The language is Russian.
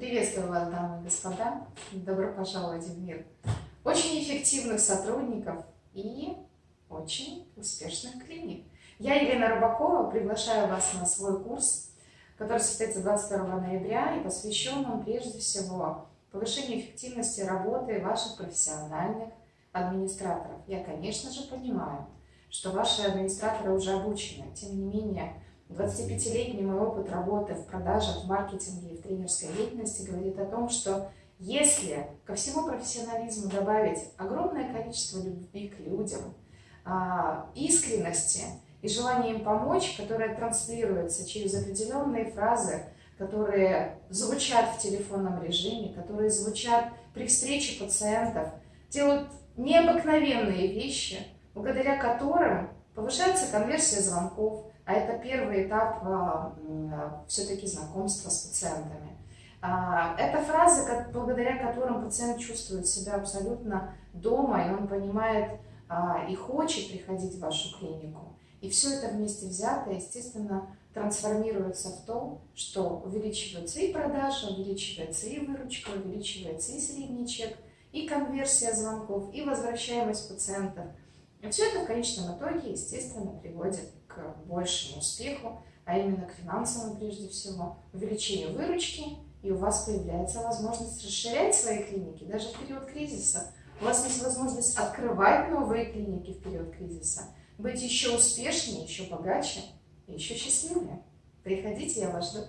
Приветствую вас, дамы и господа. Добро пожаловать в мир очень эффективных сотрудников и очень успешных клиник. Я, Елена Рыбакова, приглашаю вас на свой курс, который состоится 22 ноября и посвящен он прежде всего повышению эффективности работы ваших профессиональных администраторов. Я, конечно же, понимаю, что ваши администраторы уже обучены, тем не менее, 25-летний мой опыт работы в продажах, в маркетинге тренерской деятельности говорит о том, что если ко всему профессионализму добавить огромное количество любви к людям, а, искренности и желания им помочь, которое транслируется через определенные фразы, которые звучат в телефонном режиме, которые звучат при встрече пациентов, делают необыкновенные вещи, благодаря которым повышается конверсия звонков, а это первый этап а, все-таки знакомства с пациентами. А, это фразы, благодаря которым пациент чувствует себя абсолютно дома, и он понимает а, и хочет приходить в вашу клинику. И все это вместе взято, естественно, трансформируется в то, что увеличиваются и продажи, увеличивается и выручка, увеличивается и средний чек, и конверсия звонков, и возвращаемость пациентов. И все это в конечном итоге, естественно, приводит к большему успеху, а именно к финансовому прежде всего, увеличению выручки, и у вас появляется возможность расширять свои клиники даже в период кризиса. У вас есть возможность открывать новые клиники в период кризиса, быть еще успешнее, еще богаче и еще счастливее. Приходите, я вас жду.